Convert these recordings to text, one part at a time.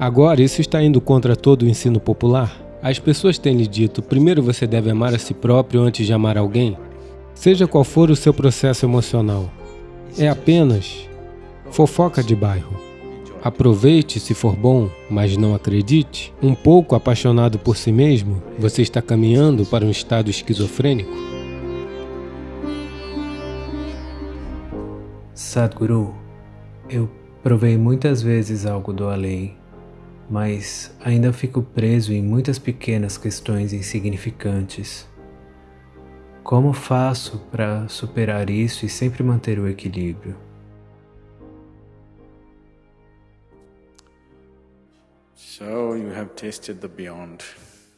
Agora, isso está indo contra todo o ensino popular? As pessoas têm lhe dito, primeiro você deve amar a si próprio antes de amar alguém? Seja qual for o seu processo emocional, é apenas fofoca de bairro. Aproveite se for bom, mas não acredite. Um pouco apaixonado por si mesmo, você está caminhando para um estado esquizofrênico. Sadhguru, eu provei muitas vezes algo do além mas ainda fico preso em muitas pequenas questões insignificantes. Como faço para superar isso e sempre manter o equilíbrio?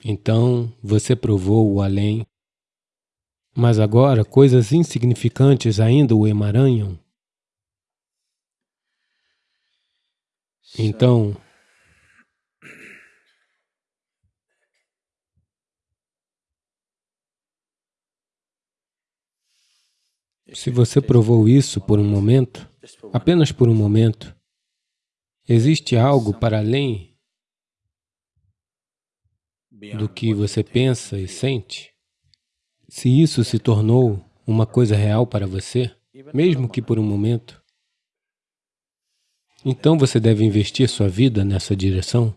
Então você provou o além, mas agora coisas insignificantes ainda o emaranham. Então, Se você provou isso por um momento, apenas por um momento, existe algo para além do que você pensa e sente? Se isso se tornou uma coisa real para você, mesmo que por um momento, então você deve investir sua vida nessa direção.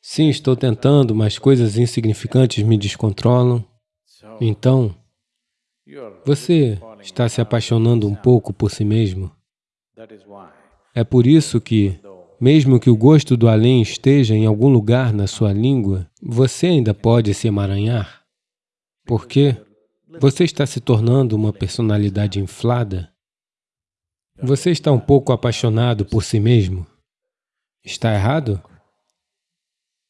Sim, estou tentando, mas coisas insignificantes me descontrolam. Então, você está se apaixonando um pouco por si mesmo. É por isso que, mesmo que o gosto do além esteja em algum lugar na sua língua, você ainda pode se emaranhar. Por quê? Você está se tornando uma personalidade inflada. Você está um pouco apaixonado por si mesmo. Está errado?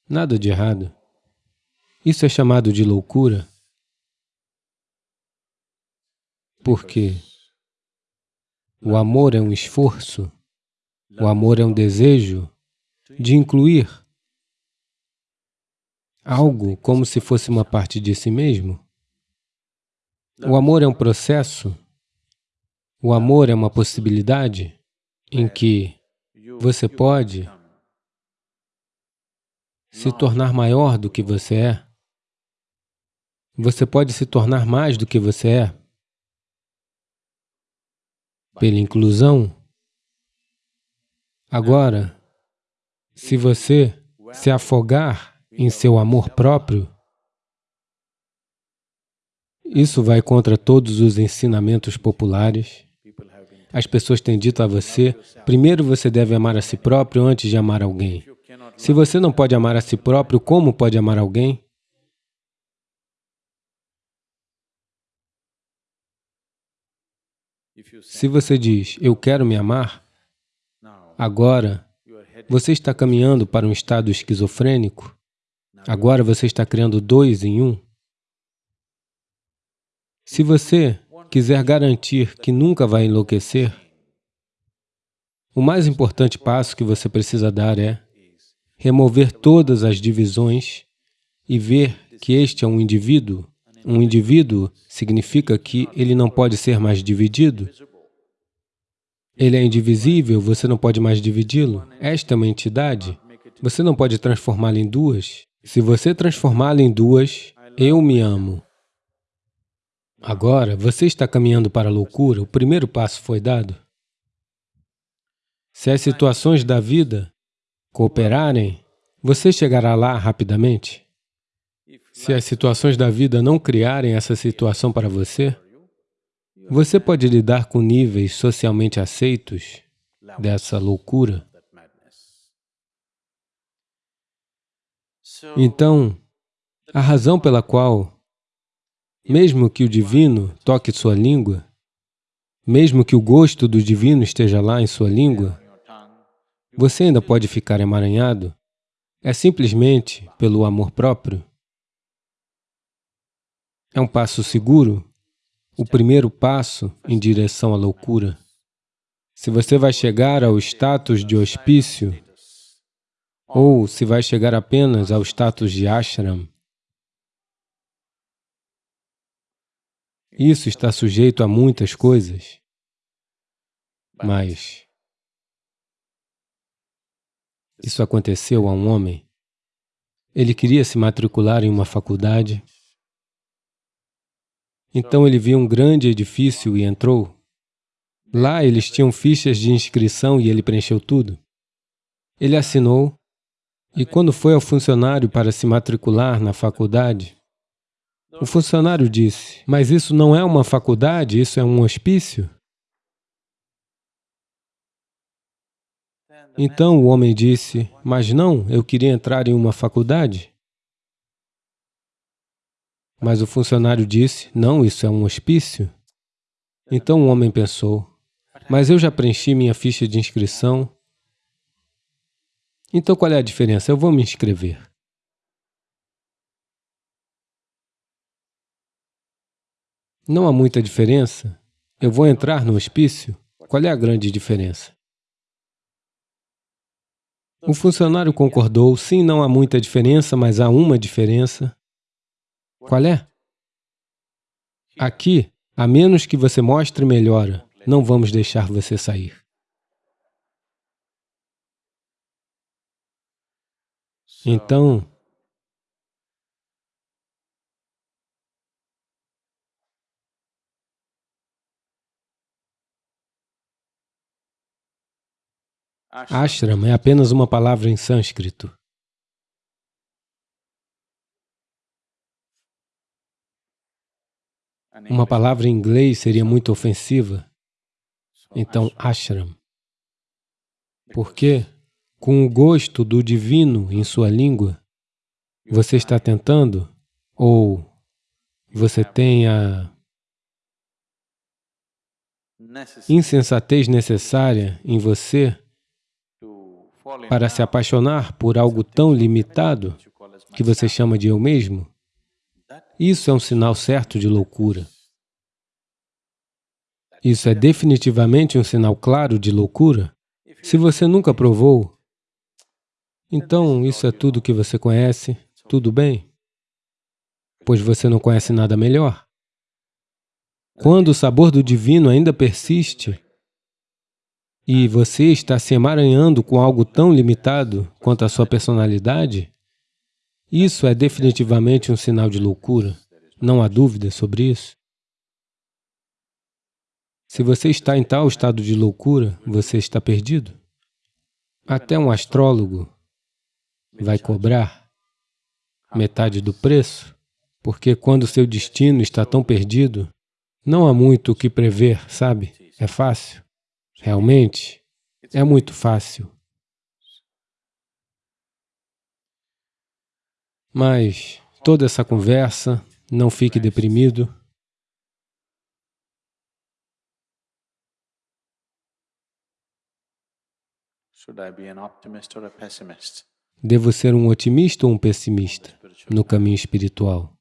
Nada de errado. Isso é chamado de loucura. Porque o amor é um esforço, o amor é um desejo de incluir algo como se fosse uma parte de si mesmo. O amor é um processo, o amor é uma possibilidade em que você pode se tornar maior do que você é. Você pode se tornar mais do que você é pela inclusão. Agora, se você se afogar em seu amor próprio, isso vai contra todos os ensinamentos populares. As pessoas têm dito a você, primeiro você deve amar a si próprio antes de amar alguém. Se você não pode amar a si próprio, como pode amar alguém? Se você diz, eu quero me amar, agora você está caminhando para um estado esquizofrênico, agora você está criando dois em um. Se você quiser garantir que nunca vai enlouquecer, o mais importante passo que você precisa dar é remover todas as divisões e ver que este é um indivíduo um indivíduo significa que ele não pode ser mais dividido. Ele é indivisível, você não pode mais dividi-lo. Esta é uma entidade, você não pode transformá-la em duas. Se você transformá-la em duas, eu me amo. Agora, você está caminhando para a loucura, o primeiro passo foi dado. Se as situações da vida cooperarem, você chegará lá rapidamente. Se as situações da vida não criarem essa situação para você, você pode lidar com níveis socialmente aceitos dessa loucura. Então, a razão pela qual, mesmo que o divino toque sua língua, mesmo que o gosto do divino esteja lá em sua língua, você ainda pode ficar emaranhado, é simplesmente pelo amor próprio. É um passo seguro, o primeiro passo em direção à loucura. Se você vai chegar ao status de hospício, ou se vai chegar apenas ao status de ashram, isso está sujeito a muitas coisas, mas Isso aconteceu a um homem. Ele queria se matricular em uma faculdade. Então ele viu um grande edifício e entrou. Lá eles tinham fichas de inscrição e ele preencheu tudo. Ele assinou e quando foi ao funcionário para se matricular na faculdade, o funcionário disse, mas isso não é uma faculdade, isso é um hospício? Então o homem disse, mas não, eu queria entrar em uma faculdade. Mas o funcionário disse, não, isso é um hospício. Então o homem pensou, mas eu já preenchi minha ficha de inscrição. Então qual é a diferença? Eu vou me inscrever. Não há muita diferença. Eu vou entrar no hospício. Qual é a grande diferença? O funcionário concordou, sim, não há muita diferença, mas há uma diferença. Qual é? Aqui, a menos que você mostre melhora, não vamos deixar você sair. Então, Ashram é apenas uma palavra em sânscrito. Uma palavra em inglês seria muito ofensiva. Então, ashram. Porque, com o gosto do divino em sua língua, você está tentando, ou você tem a insensatez necessária em você para se apaixonar por algo tão limitado que você chama de eu mesmo, isso é um sinal certo de loucura. Isso é definitivamente um sinal claro de loucura. Se você nunca provou, então isso é tudo que você conhece, tudo bem, pois você não conhece nada melhor. Quando o sabor do divino ainda persiste, e você está se emaranhando com algo tão limitado quanto a sua personalidade, isso é definitivamente um sinal de loucura. Não há dúvida sobre isso. Se você está em tal estado de loucura, você está perdido. Até um astrólogo vai cobrar metade do preço, porque quando seu destino está tão perdido, não há muito o que prever, sabe? É fácil. Realmente, é muito fácil. Mas toda essa conversa, não fique deprimido. Devo ser um otimista ou um pessimista no caminho espiritual?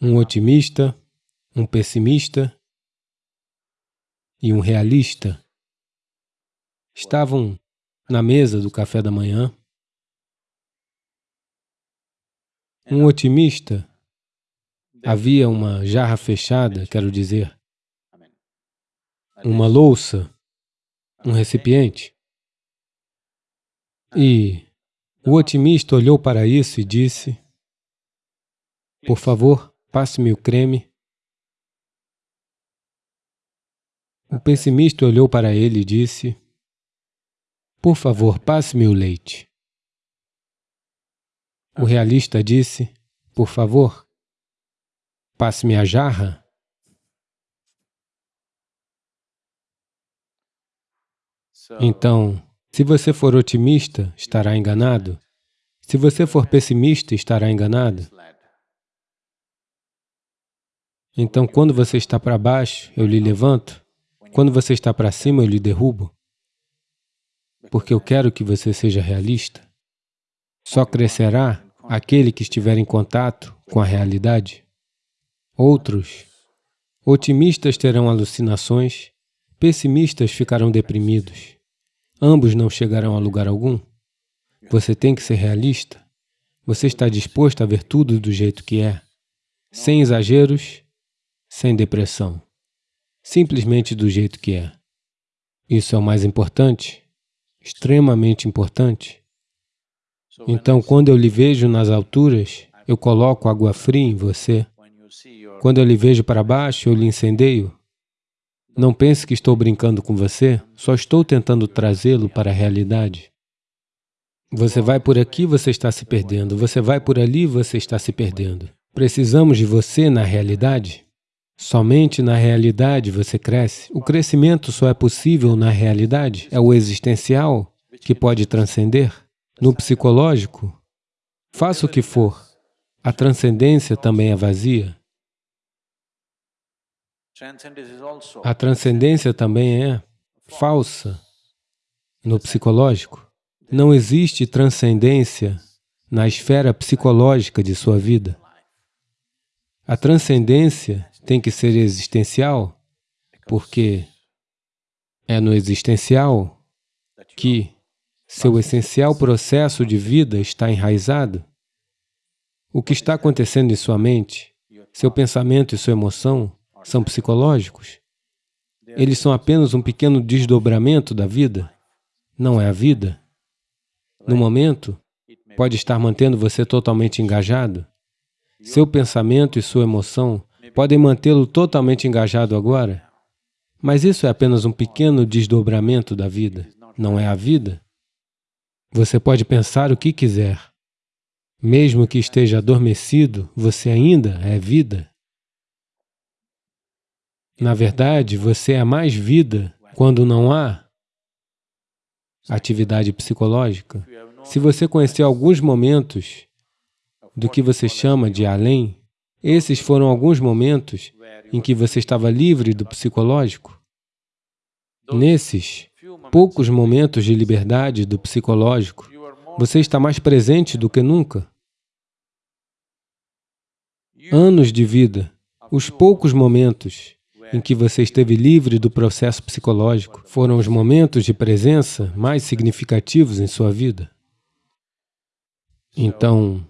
Um otimista, um pessimista e um realista. Estavam na mesa do café da manhã. Um otimista, havia uma jarra fechada, quero dizer, uma louça, um recipiente. E o otimista olhou para isso e disse, por favor, Passe-me o creme. O pessimista olhou para ele e disse, por favor, passe-me o leite. O realista disse, por favor, passe-me a jarra. Então, se você for otimista, estará enganado. Se você for pessimista, estará enganado. Então, quando você está para baixo, eu lhe levanto. Quando você está para cima, eu lhe derrubo. Porque eu quero que você seja realista. Só crescerá aquele que estiver em contato com a realidade. Outros, otimistas terão alucinações, pessimistas ficarão deprimidos. Ambos não chegarão a lugar algum. Você tem que ser realista. Você está disposto a ver tudo do jeito que é, sem exageros, sem depressão, simplesmente do jeito que é. Isso é o mais importante, extremamente importante. Então, quando eu lhe vejo nas alturas, eu coloco água fria em você. Quando eu lhe vejo para baixo, eu lhe incendeio. Não pense que estou brincando com você, só estou tentando trazê-lo para a realidade. Você vai por aqui, você está se perdendo. Você vai por ali, você está se perdendo. Precisamos de você na realidade. Somente na realidade você cresce. O crescimento só é possível na realidade. É o existencial que pode transcender. No psicológico, faça o que for, a transcendência também é vazia. A transcendência também é falsa no psicológico. Não existe transcendência na esfera psicológica de sua vida. A transcendência tem que ser existencial, porque é no existencial que seu essencial processo de vida está enraizado. O que está acontecendo em sua mente, seu pensamento e sua emoção são psicológicos. Eles são apenas um pequeno desdobramento da vida, não é a vida. No momento, pode estar mantendo você totalmente engajado. Seu pensamento e sua emoção podem mantê-lo totalmente engajado agora. Mas isso é apenas um pequeno desdobramento da vida, não é a vida. Você pode pensar o que quiser. Mesmo que esteja adormecido, você ainda é vida. Na verdade, você é mais vida quando não há atividade psicológica. Se você conhecer alguns momentos do que você chama de além, esses foram alguns momentos em que você estava livre do psicológico. Nesses poucos momentos de liberdade do psicológico, você está mais presente do que nunca. Anos de vida, os poucos momentos em que você esteve livre do processo psicológico foram os momentos de presença mais significativos em sua vida. Então,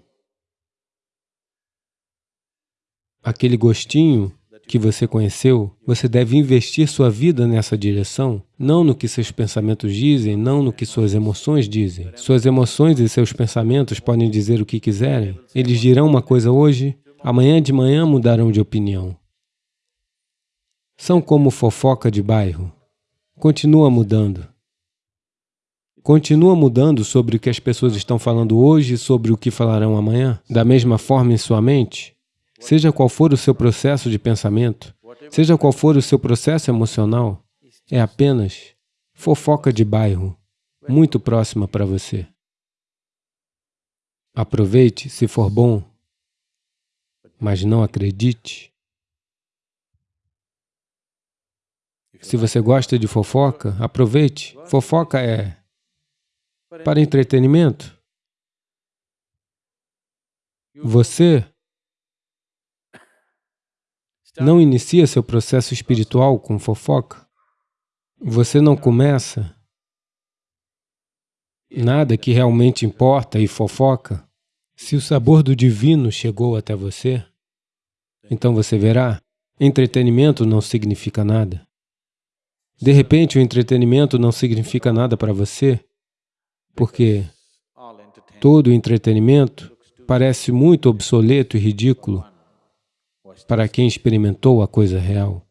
aquele gostinho que você conheceu, você deve investir sua vida nessa direção, não no que seus pensamentos dizem, não no que suas emoções dizem. Suas emoções e seus pensamentos podem dizer o que quiserem. Eles dirão uma coisa hoje, amanhã de manhã mudarão de opinião. São como fofoca de bairro. Continua mudando. Continua mudando sobre o que as pessoas estão falando hoje e sobre o que falarão amanhã. Da mesma forma em sua mente, seja qual for o seu processo de pensamento, seja qual for o seu processo emocional, é apenas fofoca de bairro, muito próxima para você. Aproveite se for bom, mas não acredite. Se você gosta de fofoca, aproveite. Fofoca é para entretenimento. Você não inicia seu processo espiritual com fofoca. Você não começa nada que realmente importa e fofoca. Se o sabor do divino chegou até você, então você verá, entretenimento não significa nada. De repente, o entretenimento não significa nada para você, porque todo entretenimento parece muito obsoleto e ridículo para quem experimentou a coisa real.